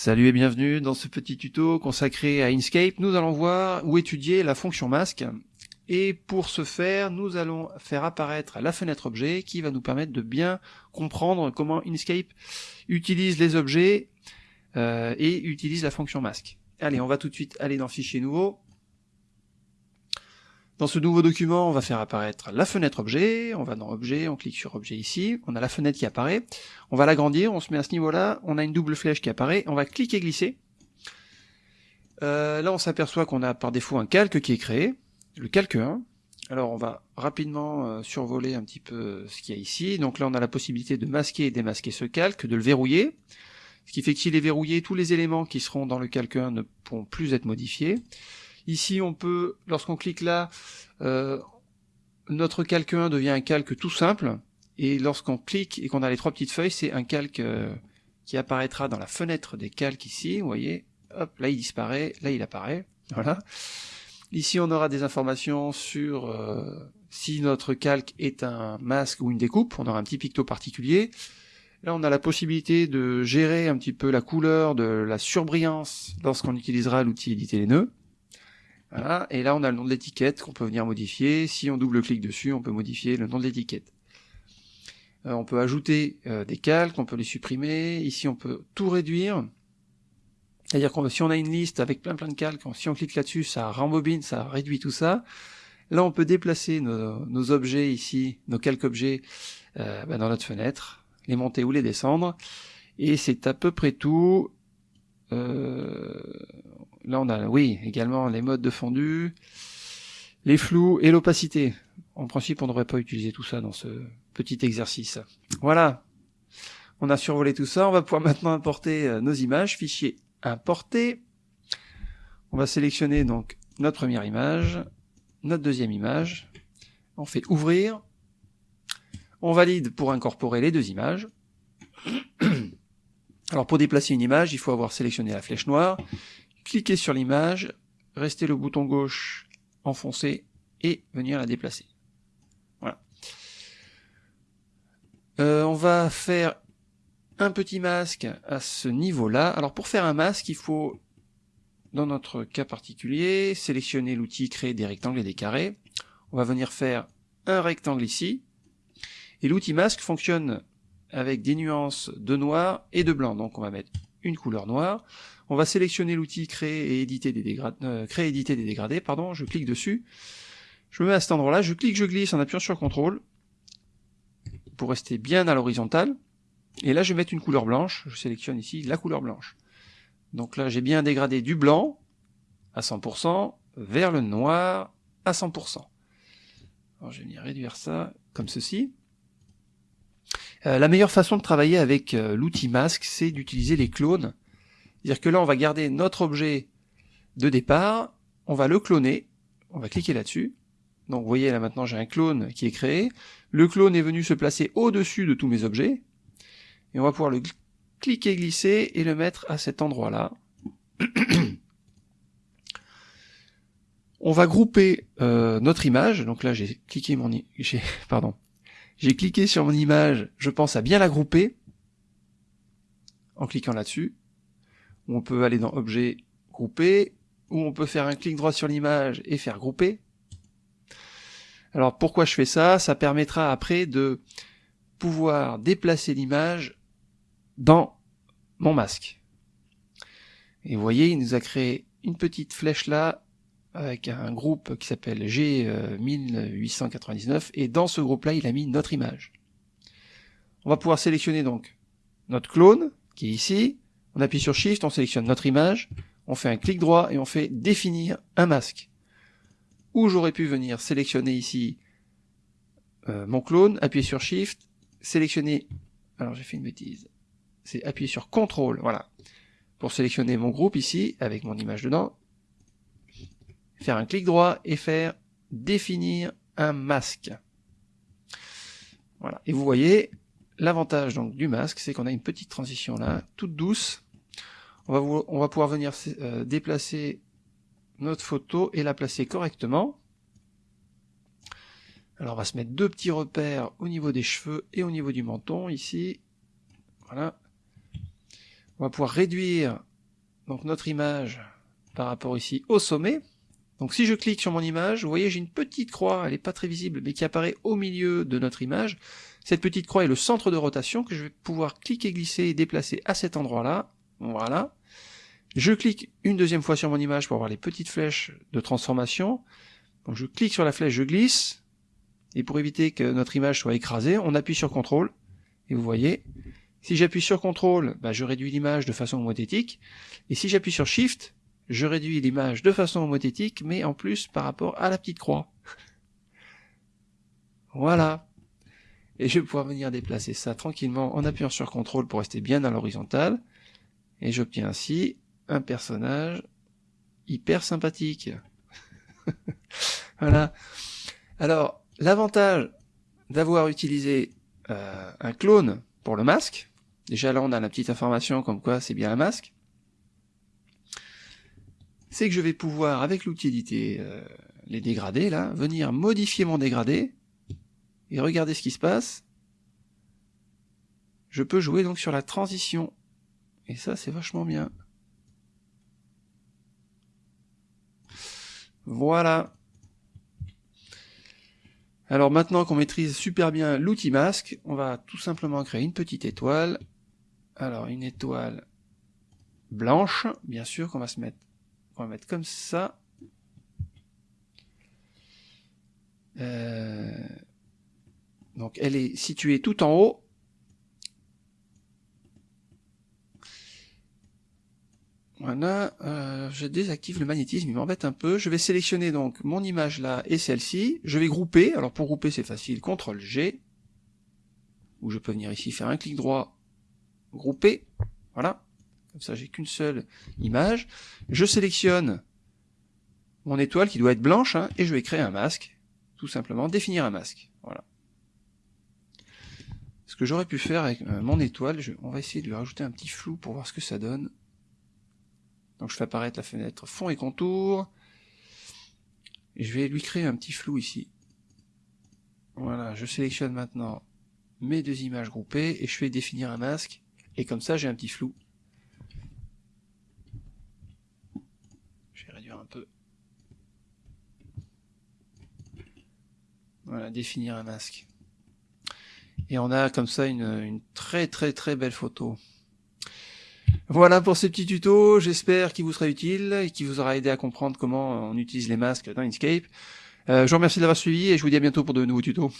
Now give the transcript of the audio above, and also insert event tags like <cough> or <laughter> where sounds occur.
Salut et bienvenue dans ce petit tuto consacré à Inkscape. Nous allons voir ou étudier la fonction masque. Et pour ce faire, nous allons faire apparaître la fenêtre objet qui va nous permettre de bien comprendre comment Inkscape utilise les objets euh, et utilise la fonction masque. Allez, on va tout de suite aller dans Fichier nouveau. Dans ce nouveau document, on va faire apparaître la fenêtre objet, on va dans objet, on clique sur objet ici, on a la fenêtre qui apparaît, on va l'agrandir, on se met à ce niveau-là, on a une double flèche qui apparaît, on va cliquer glisser. Euh, là on s'aperçoit qu'on a par défaut un calque qui est créé, le calque 1. Alors on va rapidement euh, survoler un petit peu ce qu'il y a ici. Donc là on a la possibilité de masquer et démasquer ce calque, de le verrouiller. Ce qui fait que s'il est verrouillé, tous les éléments qui seront dans le calque 1 ne pourront plus être modifiés. Ici, on peut, lorsqu'on clique là, euh, notre calque 1 devient un calque tout simple, et lorsqu'on clique et qu'on a les trois petites feuilles, c'est un calque euh, qui apparaîtra dans la fenêtre des calques ici, vous voyez, hop, là il disparaît, là il apparaît, voilà. Ici on aura des informations sur euh, si notre calque est un masque ou une découpe, on aura un petit picto particulier. Là on a la possibilité de gérer un petit peu la couleur, de la surbrillance lorsqu'on utilisera l'outil éditer les nœuds. Voilà, et là on a le nom de l'étiquette qu'on peut venir modifier. Si on double-clique dessus, on peut modifier le nom de l'étiquette. Euh, on peut ajouter euh, des calques, on peut les supprimer. Ici on peut tout réduire. C'est-à-dire que si on a une liste avec plein plein de calques, si on clique là-dessus, ça rembobine, ça réduit tout ça. Là on peut déplacer nos, objets ici, nos calques objets, euh, bah, dans notre fenêtre, les monter ou les descendre. Et c'est à peu près tout. Euh, Là, on a, oui, également les modes de fondu, les flous et l'opacité. En principe, on ne devrait pas utiliser tout ça dans ce petit exercice. Voilà. On a survolé tout ça. On va pouvoir maintenant importer euh, nos images. Fichier importer. On va sélectionner donc notre première image, notre deuxième image. On fait ouvrir. On valide pour incorporer les deux images. <clears throat> Alors pour déplacer une image, il faut avoir sélectionné la flèche noire cliquer sur l'image, rester le bouton gauche enfoncé et venir la déplacer. Voilà. Euh, on va faire un petit masque à ce niveau-là. Alors pour faire un masque, il faut, dans notre cas particulier, sélectionner l'outil créer des rectangles et des carrés. On va venir faire un rectangle ici. Et l'outil masque fonctionne avec des nuances de noir et de blanc. Donc on va mettre une couleur noire. On va sélectionner l'outil créer et éditer des dégradés, euh, créer et éditer des dégradés, pardon, je clique dessus. Je me mets à cet endroit-là, je clique, je glisse en appuyant sur CTRL pour rester bien à l'horizontale. Et là, je vais mettre une couleur blanche. Je sélectionne ici la couleur blanche. Donc là, j'ai bien dégradé du blanc à 100% vers le noir à 100%. Alors, je vais venir réduire ça comme ceci. Euh, la meilleure façon de travailler avec euh, l'outil masque, c'est d'utiliser les clones. C'est-à-dire que là, on va garder notre objet de départ, on va le cloner, on va cliquer là-dessus. Donc vous voyez là maintenant j'ai un clone qui est créé. Le clone est venu se placer au-dessus de tous mes objets. Et on va pouvoir le cliquer, glisser et le mettre à cet endroit-là. <clears throat> on va grouper euh, notre image. Donc là j'ai cliqué mon... Pardon j'ai cliqué sur mon image, je pense à bien la grouper, en cliquant là-dessus. On peut aller dans Objet, Grouper, ou on peut faire un clic droit sur l'image et faire Grouper. Alors pourquoi je fais ça? Ça permettra après de pouvoir déplacer l'image dans mon masque. Et vous voyez, il nous a créé une petite flèche là avec un groupe qui s'appelle G1899, et dans ce groupe-là, il a mis notre image. On va pouvoir sélectionner donc notre clone, qui est ici, on appuie sur Shift, on sélectionne notre image, on fait un clic droit et on fait définir un masque. Ou j'aurais pu venir sélectionner ici euh, mon clone, appuyer sur Shift, sélectionner, alors j'ai fait une bêtise, c'est appuyer sur CTRL, voilà, pour sélectionner mon groupe ici, avec mon image dedans, faire un clic droit et faire définir un masque. Voilà. Et vous voyez, l'avantage donc du masque, c'est qu'on a une petite transition là, toute douce. On va, pouvoir venir euh, déplacer notre photo et la placer correctement. Alors on va se mettre deux petits repères au niveau des cheveux et au niveau du menton ici. Voilà. On va pouvoir réduire donc notre image par rapport ici au sommet. Donc si je clique sur mon image, vous voyez j'ai une petite croix, elle n'est pas très visible, mais qui apparaît au milieu de notre image. Cette petite croix est le centre de rotation que je vais pouvoir cliquer, glisser et déplacer à cet endroit-là. Voilà. Je clique une deuxième fois sur mon image pour avoir les petites flèches de transformation. Donc je clique sur la flèche, je glisse, et pour éviter que notre image soit écrasée, on appuie sur CTRL, et vous voyez, si j'appuie sur CTRL, bah, je réduis l'image de façon homothétique, et si j'appuie sur SHIFT, je réduis l'image de façon homothétique, mais en plus par rapport à la petite croix. voilà. Et je vais pouvoir venir déplacer ça tranquillement en appuyant sur CTRL pour rester bien à l'horizontale. Et j'obtiens ainsi un personnage hyper sympathique. <laughs> voilà. Alors, l'avantage d'avoir utilisé euh, un clone pour le masque, déjà là on a la petite information comme quoi c'est bien un masque, c'est que je vais pouvoir, avec l'outil éditer euh, les dégradés, là, venir modifier mon dégradé, et regardez ce qui se passe. Je peux jouer donc sur la transition. Et ça, c'est vachement bien. Voilà. Alors maintenant qu'on maîtrise super bien l'outil masque, on va tout simplement créer une petite étoile. Alors une étoile blanche, bien sûr qu'on va se mettre on va mettre comme ça. Euh, donc elle est située tout en haut. Voilà, euh, je désactive le magnétisme, il m'embête un peu. Je vais sélectionner donc mon image là et celle-ci. Je vais grouper, alors pour grouper c'est facile, CTRL G. Ou je peux venir ici faire un clic droit, grouper, voilà comme ça j'ai qu'une seule image, je sélectionne mon étoile qui doit être blanche, hein, et je vais créer un masque, tout simplement, définir un masque, voilà. Ce que j'aurais pu faire avec euh, mon étoile, on va essayer de lui rajouter un petit flou pour voir ce que ça donne. Donc je fais apparaître la fenêtre fond et contour, et je vais lui créer un petit flou ici. Voilà, je sélectionne maintenant mes deux images groupées, et je fais définir un masque, et comme ça j'ai un petit flou. peu. Voilà, définir un masque. Et on a comme ça une, très très très belle photo. Voilà pour ce petit tuto, j'espère qu'il vous sera utile et qu'il vous aura aidé à comprendre comment on utilise les masques dans Inkscape. Euh, je vous remercie d'avoir suivi et je vous dis à bientôt pour de nouveaux tutos.